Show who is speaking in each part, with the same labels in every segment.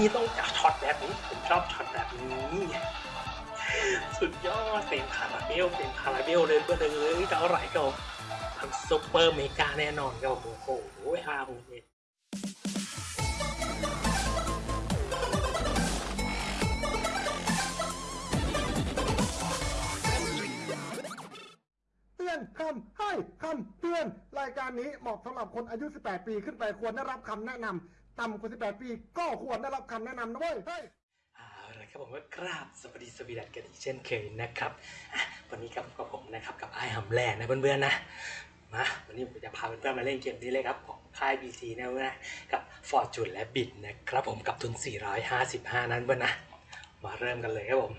Speaker 1: นี่ต้องจับช็อตแบบนี้ ผมชอบช็อตแบบนี้ สุดยอดเต็มคาราเบลเต็มคาราเบลเลยเพื่อนเลยจะเอาไหร่ก็ทำซุปเปอร์เมกาแน่นอนครับโอ้โหห้าหกเจ็ด
Speaker 2: เตือนคำให้คำเตือน รายการนี้เหมาะสำหรับคนอายุ 18 ปีขึ้นไปควรได้รับคำแนะนำ ต่ำกว่า 18 ปี ก็ควรได้รับคำแนะนำนะเว้ยเฮ้ย
Speaker 1: เอาละครับผมก็กราบสวัสดีสวีดันกันอีกเช่นเคยนะครับอะวันนี้กับกับผมนะครับกับไอ้หำแหลกนะเพื่อนๆนะมาวันนี้ผมจะพาเพื่อนๆมาเล่นเกมนี้เลยครับของค่าย BC นะเพื่อนนะกับฟอร์จูนและบิดนะครับผมกับทุน 455 นั้นเพื่อนนะมาเริ่มกันเลยครับผม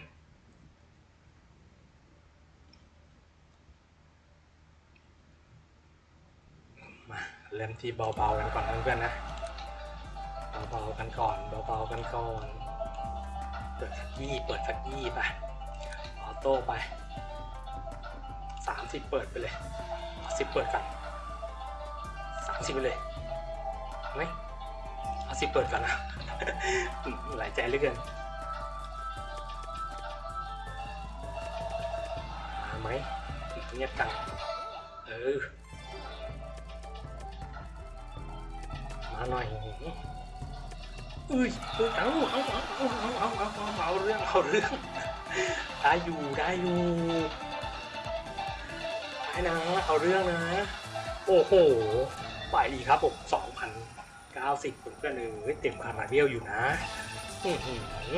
Speaker 1: มาเริ่มที่เบาๆกันก่อนนะเพื่อนๆนะ เบาๆกันก่อนเบาๆกันก่อนเปิดสักยี่เปิดสักยี่ไปออโต้ไปสามสิบเปิดไปเลยสิบเปิดกันสามสิบไปเลยไหมเอาสิบเปิดกันนะหลายใจเหลือเกินมาไหมเงียบกันเออมาหน่อย อุ้ยอุ้ยเอาเอาเอาเอาเอาเอาเอาเอาเรื่องเอาเรื่องได้อยู่ได้อยู่ได้นะเอาเรื่องนะ โอ้โหไปดีครับผมสองพันเก้าสิบผมก็เนยเต็มคาราเบลอยู่นะอือหือ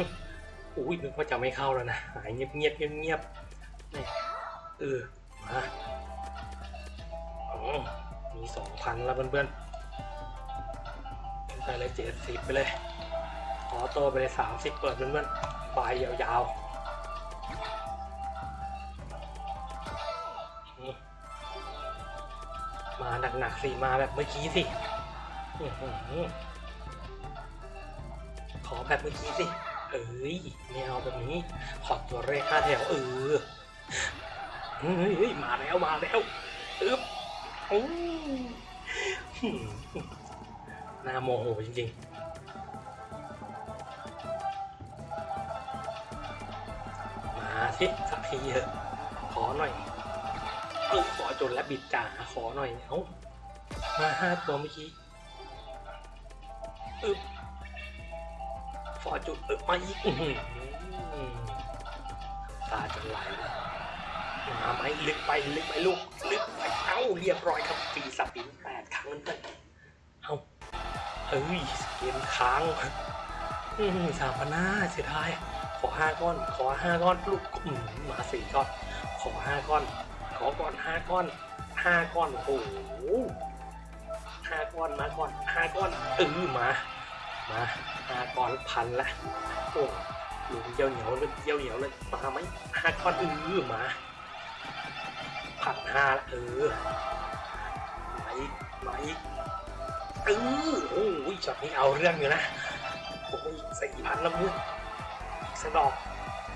Speaker 1: อุ้ยนึกว่าจะไม่เข้าแล้วนะหายเงียบเงียบเงียบเงียบนี่เออมาอ๋อมีสองพันแล้วเพื่อนๆไปเลยเจ็ดสิบไปเลย อโตไปเลยสามสิบเปิดเพื่อนๆปลายยาวๆ มาหนักๆสิ มาแบบเมื่อกี้สิ ขอแบบเมื่อกี้สิ เอ้ยไม่เอาแบบนี้ ขอตัวเลขห้าแถวเออเฮ้ยมาแล้วมาแล้วอึ๊บอู้หน่าโมโหจริงๆ สิสักทีเถอะขอหน่อยเออขอจนและบิดจ่าขอหน่อยเอามาห้าตัวเมื่อกี้อึบฟอจุดอึบมาอีกอืตาจะไหลมาไหมลึกไปลึกไปลูกลึกไปเอ้าเรียบร้อยครับปีสปินแปดครั้งนั่นเองเอ้าเอ้ยเกมค้างอืมสามพันห้าเสียดาย อห้าก้อน ขอห้าก้อนลูกอืมมาสี่ก้อน ขอห้าก้อน ขอก้อนห้าก้อนห้าก้อน โอ้โหห้าก้อนมาก้อนห้าก้อนเออมา มาห้าก้อนพันละโอ้ลูกเยี่ยวเหนียวเลยเยี่ยวเหนียวเลยมาไหมห้าก้อนเออมาพันห้าละเออมาอีกมาอีกเออโอ้ยช็อตนี้เอาเรื่องอยู่นะโอ้ยสี่พันล้วมึง สนอก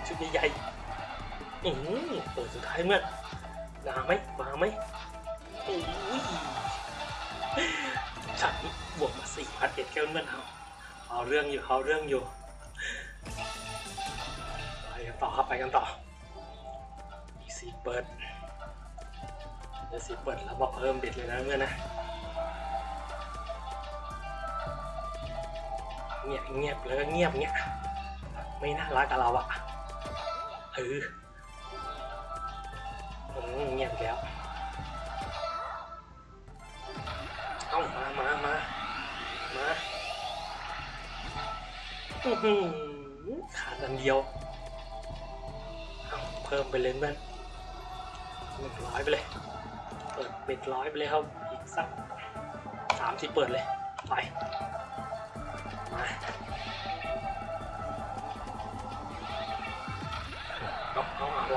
Speaker 1: ชุดใหญ่ๆอืมเปิดสุดท้ายเมื่อมาไหมมาไหมโอ้ยช็อตนี้บวกมาสี่พันเอ็ดแก้วเมื่อเอาเอาเรื่องอยู่เอาเรื่องอยู่ไปกันต่อครับไปกันต่ออีสี่เปิดเดี๋ยวสี่เปิดแล้วบอกเพิ่มเบ็ดเลยนะเมื่อนะเงียบเงียบแล้วก็เงียบเงี้ย ไม่น่ารักกับเราอะเอออืมเงียบแล้วเอามามามามาอือหือขาดอันเดียวเอาเพิ่มไปเลยเพื่อนหนึ่งร้อยไปเลย เปิดเป็ดร้อยไปเลยครับ อีกสักสามสิบเปิดเลย ไป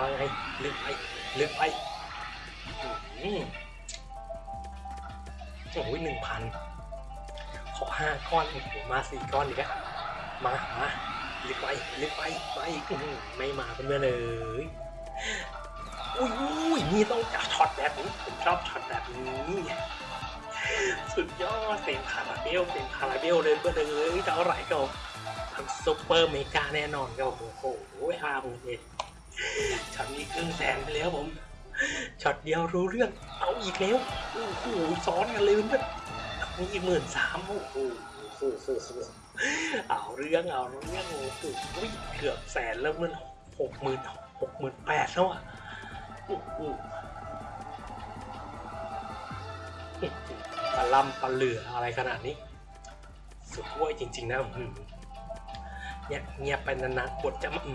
Speaker 1: วางไงลึกไปลึกไปอืมโอ้ยหนึ่งพันขอห้าก้อนโอ้โหมาสี่ก้อนอีกแล้วมามาลึกไปลึกไปไปอื้อหือไม่มาเพื่อนเลยอุ้ยอุ้ยนี่ต้องจับช็อตแบบนี้ผมชอบช็อตแบบนี้ สุดยอดเต็มคาราเบลเต็มคาราเบลเลยเพื่อนเลยจะเอาไหร่ก็ทต้องซุปเปอร์เมกาแน่นอนครับผมโอ้โหห้าหมื่นเอ็ด ช็อตนี้ครึ่งแสนไปแล้วผมช็อตเดียวรู้เรื่องเอาอีกแล้วโอ้โหซ้อนกันเลยเพื่อนมีอีกหมื่นสามโอ้โหโอ้โหโอ้เอาเรื่องเอาเรื่องโอ้โหเกือบแสนแล้วมันหกหมื่นหกหมื่นแปดแล้วอะโอ้โหปลาล่ำปลาเหลืออะไรขนาดนี้ สุดห้วยจริง ๆ นะเนี่ยเงียบไปนานๆบทจะมาอื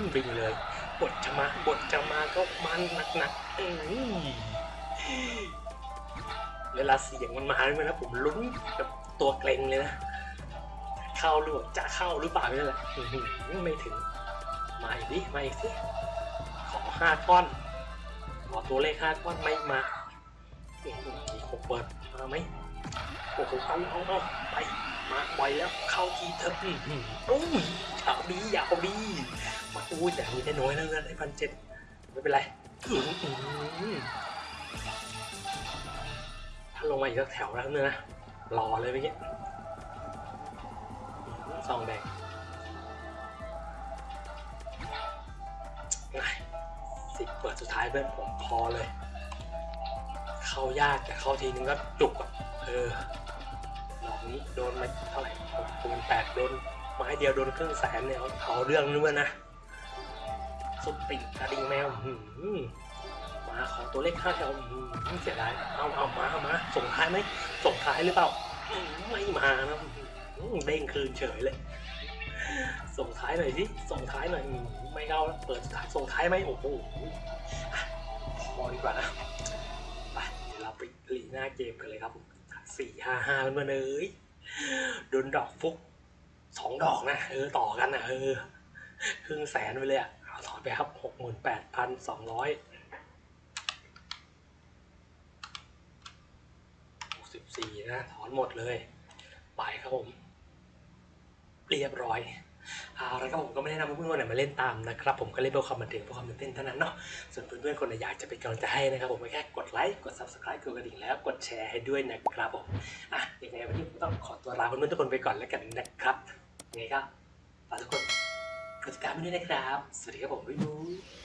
Speaker 1: มบินเลย ทจะมาบทจะมาก็มันหนักๆอืมเวลาเสียงมันมาเนี่ยนะผมลุ้นกับตัวเกรงเลยนะ เข้าหรือเปจะเข้าหรือเปล่านี่แหละไม่ถึง มาอีกดิมาอีกสิขอห้าก้อนขอตัวเลขห้าก้อนไม่มาอีกหกเปิดมาไหมโอ้โหเอาเอาเอาไปมาไวแล้วเข้าทีเถอะอื้อหืออุ้ยเอาดียาเอาดี อุ้ยแต่มีได้น้อยแล้วนะได้พันเจ็ดไม่เป็นไรถ้าลงมาอีกสักแถวแล้วเนี่ยนะรอเลยเมื่อกี้อื้อซองแดงไงสิบเปิดสุดท้ายเพื่อนผมพอเลย เข้ายากแต่เข้าทีนึงก็จุกอะเออดอกนี้โดนมาเท่าไหร่หกคูณแปดโดนไม้เดียวโดนครึ่งแสนเนี่ยเอาเอาเรื่องนึกว่านะ สุดติ่งกระดิ่งแมวหืมมาขอตัวเลขห้าแถวหืมเสียดายเอาเอามาเอามาส่งท้ายไหมส่งท้ายหรือเปล่าไม่มานะเด้งคืนเฉยเลย ส่งท้ายหน่อยสิส่งท้ายหน่อยไม่เข้าแล้วเปิดท้ายส่งท้ายไหมโอ้โหอะพอดีกว่านะไปเดี๋ยวเราไปลีหน้าเกมกันเลยครับสี่ห้าห้าเพื่อเอ้ยโดนดอกฟุกสองดอกนะเออต่อกันนะเออครึ่งแสนไปเลยอะ ไปครับหกหมื่นแปดพันสองร้อยหกสิบสี่นะ ถอนหมดเลย ไปครับผม เรียบร้อยเอาแล้วก็ผมก็ไม่ได้นำเพื่อนๆคนไหนมาเล่นตามนะครับ ผมก็เล่นเพื่อความบันเทิงเพื่อความตื่นเต้นเท่านั้นเนาะส่วนเพื่อนๆคนไหนอยากจะเป็นกำลังใจให้นะครับผมแค่กดไลค์กด subscribe กดกระดิ่งแล้วกดแชร์ให้ด้วยนะครับผมอะยังไงวันนี้ผมต้องขอตัวลาเพื่อนๆทุกคนไปก่อนแล้วกันนะครับยังไงก็ฝากทุกคน กดติดตามได้วยนะครับ สวัสดีครับผมบ๊ายบาย